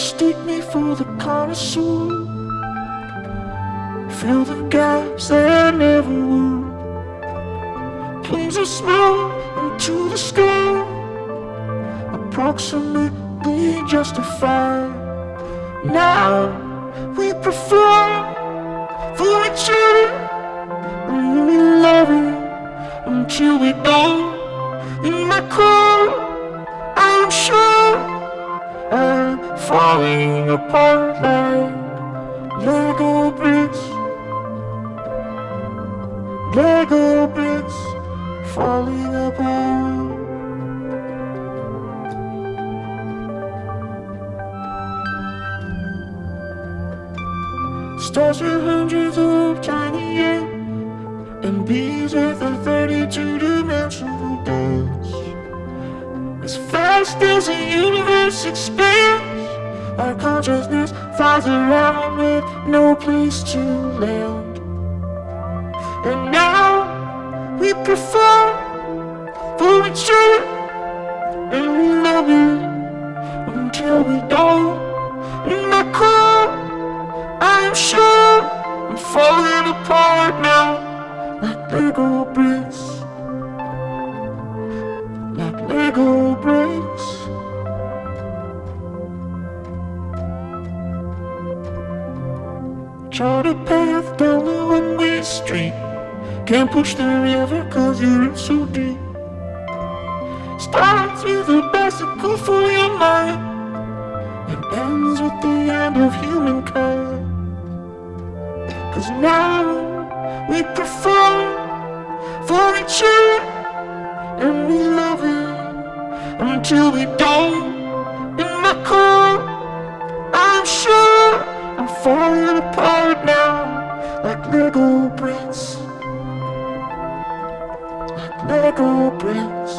mistake me for the connoisseur. Fill the gaps that never were. Planes are smooth into the sky. Approximately justified. Now we perform for each other love it until we don't falling apart like Lego bricks. Lego bits falling apart. Stars with hundreds of tiny ends And bees with a 32-dimensional dance. As fast as the universe expands Our consciousness flies around with no place to land. And now we perform for each other And we love it until we don't. In my core, I'm sure I'm falling apart now. Like Lego bricks Like Lego bricks Chart a path down the one-way street. Can't push the river cause you're in so deep. Starts with a bicycle for your mind And ends with the end of humankind. Cause now we perform for each other And we love it until we don't. In my car, I'm sure I'm falling apart Lego bricks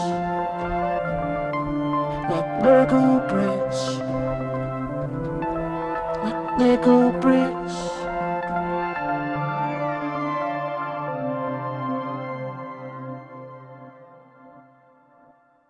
Like Lego bricks Like Lego bricks